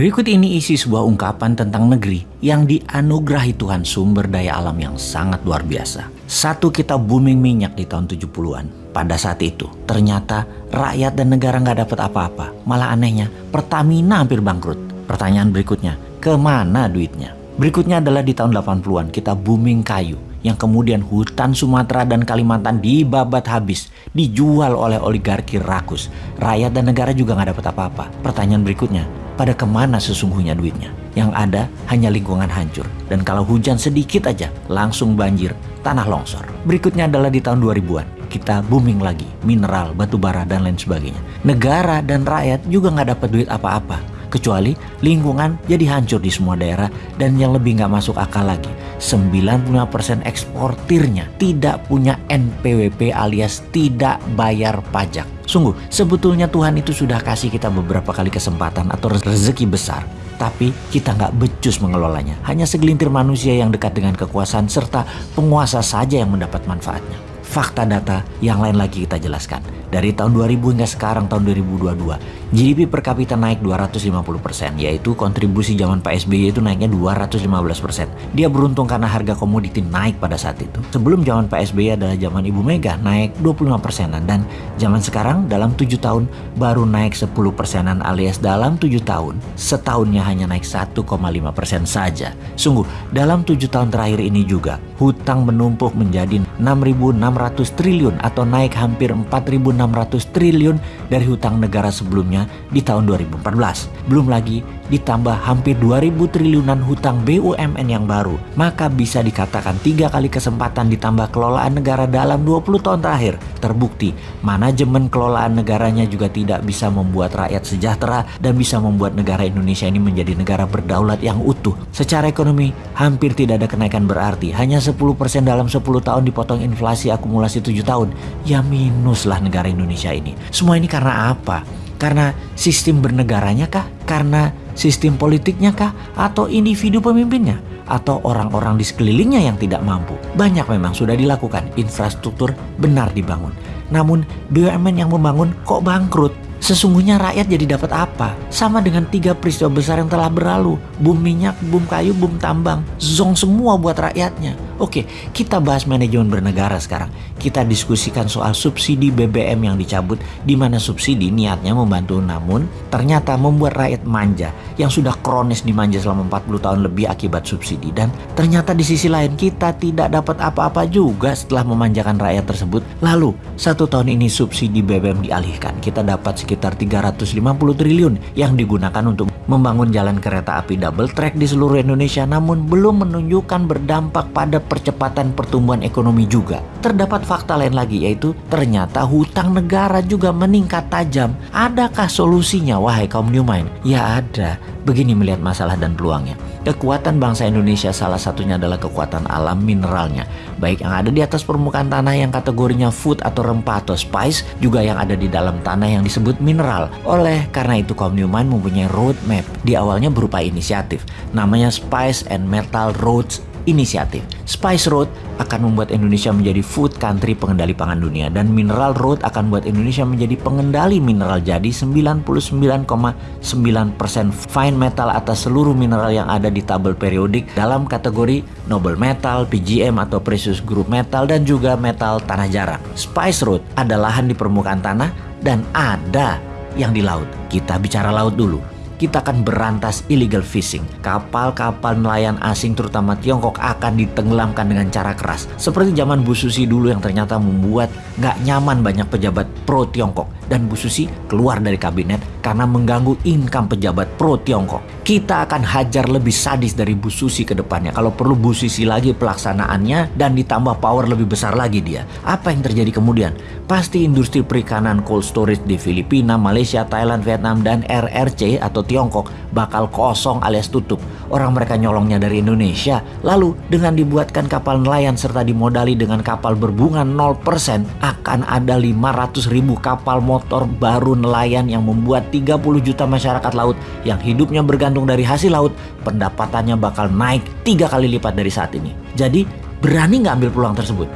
Berikut ini isi sebuah ungkapan tentang negeri yang dianugerahi Tuhan sumber daya alam yang sangat luar biasa. Satu kita booming minyak di tahun 70-an. Pada saat itu, ternyata rakyat dan negara nggak dapat apa-apa. Malah anehnya, Pertamina hampir bangkrut. Pertanyaan berikutnya, ke mana duitnya? Berikutnya adalah di tahun 80-an, kita booming kayu yang kemudian hutan Sumatera dan Kalimantan dibabat habis, dijual oleh oligarki rakus. Rakyat dan negara juga nggak dapat apa-apa. Pertanyaan berikutnya, pada ke mana sesungguhnya duitnya? Yang ada hanya lingkungan hancur. Dan kalau hujan sedikit aja, langsung banjir, tanah longsor. Berikutnya adalah di tahun 2000-an. Kita booming lagi, mineral, batu bara, dan lain sebagainya. Negara dan rakyat juga nggak dapat duit apa-apa. Kecuali lingkungan jadi hancur di semua daerah dan yang lebih nggak masuk akal lagi. 95% eksportirnya tidak punya NPWP alias tidak bayar pajak. Sungguh, sebetulnya Tuhan itu sudah kasih kita beberapa kali kesempatan atau rezeki besar. Tapi kita nggak becus mengelolanya. Hanya segelintir manusia yang dekat dengan kekuasaan serta penguasa saja yang mendapat manfaatnya. Fakta data yang lain lagi kita jelaskan. Dari tahun 2000 hingga sekarang tahun 2022, GDP per kapita naik 250%, yaitu kontribusi zaman Pak SBY itu naiknya 215%. Dia beruntung karena harga komoditi naik pada saat itu. Sebelum zaman Pak SBY adalah zaman Ibu Mega naik 25 persenan dan zaman sekarang dalam 7 tahun baru naik 10 persenan alias dalam 7 tahun setahunnya hanya naik 1,5 persen saja. Sungguh, dalam 7 tahun terakhir ini juga hutang menumpuk menjadi 6.600 triliun atau naik hampir 4.600 600 triliun dari hutang negara sebelumnya di tahun 2014. Belum lagi ditambah hampir 2000 triliunan hutang BUMN yang baru. Maka bisa dikatakan tiga kali kesempatan ditambah kelolaan negara dalam 20 tahun terakhir. Terbukti manajemen kelolaan negaranya juga tidak bisa membuat rakyat sejahtera dan bisa membuat negara Indonesia ini menjadi negara berdaulat yang utuh. Secara ekonomi hampir tidak ada kenaikan berarti. Hanya 10% dalam 10 tahun dipotong inflasi akumulasi 7 tahun. Ya minus lah negara Indonesia ini. Semua ini karena apa? Karena sistem bernegaranya kah? Karena sistem politiknya kah? Atau individu pemimpinnya? Atau orang-orang di sekelilingnya yang tidak mampu? Banyak memang sudah dilakukan, infrastruktur benar dibangun. Namun BUMN yang membangun kok bangkrut? Sesungguhnya rakyat jadi dapat apa? Sama dengan tiga peristiwa besar yang telah berlalu. Boom minyak, boom kayu, boom tambang. Zong semua buat rakyatnya. Oke, kita bahas manajemen bernegara sekarang. Kita diskusikan soal subsidi BBM yang dicabut di mana subsidi niatnya membantu namun ternyata membuat rakyat manja yang sudah kronis dimanja selama 40 tahun lebih akibat subsidi dan ternyata di sisi lain kita tidak dapat apa-apa juga setelah memanjakan rakyat tersebut. Lalu, satu tahun ini subsidi BBM dialihkan. Kita dapat sekitar 350 triliun yang digunakan untuk membangun jalan kereta api double track di seluruh Indonesia namun belum menunjukkan berdampak pada percepatan pertumbuhan ekonomi juga. Terdapat fakta lain lagi yaitu ternyata hutang negara juga meningkat tajam. Adakah solusinya wahai kaum New Mind? Ya ada. Begini melihat masalah dan peluangnya. Kekuatan bangsa Indonesia salah satunya adalah kekuatan alam mineralnya. Baik yang ada di atas permukaan tanah yang kategorinya food atau rempah atau spice, juga yang ada di dalam tanah yang disebut mineral. Oleh karena itu kaum Newman mempunyai roadmap di awalnya berupa inisiatif. Namanya Spice and Metal Roads inisiatif. Spice Road akan membuat Indonesia menjadi food country pengendali pangan dunia dan Mineral Road akan membuat Indonesia menjadi pengendali mineral jadi 99,9% fine metal atas seluruh mineral yang ada di tabel periodik dalam kategori noble metal, PGM atau precious group metal dan juga metal tanah jarang. Spice Road ada lahan di permukaan tanah dan ada yang di laut. Kita bicara laut dulu kita akan berantas illegal fishing. Kapal-kapal nelayan asing terutama Tiongkok akan ditenggelamkan dengan cara keras. Seperti zaman Bu Susi dulu yang ternyata membuat nggak nyaman banyak pejabat pro Tiongkok. Dan Bu Susi keluar dari kabinet karena mengganggu income pejabat pro Tiongkok. Kita akan hajar lebih sadis dari Bu Susi ke depannya. Kalau perlu Bu Susi lagi pelaksanaannya dan ditambah power lebih besar lagi dia. Apa yang terjadi kemudian? Pasti industri perikanan cold storage di Filipina, Malaysia, Thailand, Vietnam, dan RRC atau Tiongkok bakal kosong alias tutup. Orang mereka nyolongnya dari Indonesia. Lalu dengan dibuatkan kapal nelayan serta dimodali dengan kapal berbunga 0% akan ada 500 ribu kapal motor baru nelayan yang membuat 30 juta masyarakat laut yang hidupnya bergantung dari hasil laut pendapatannya bakal naik tiga kali lipat dari saat ini. Jadi berani nggak ambil peluang tersebut?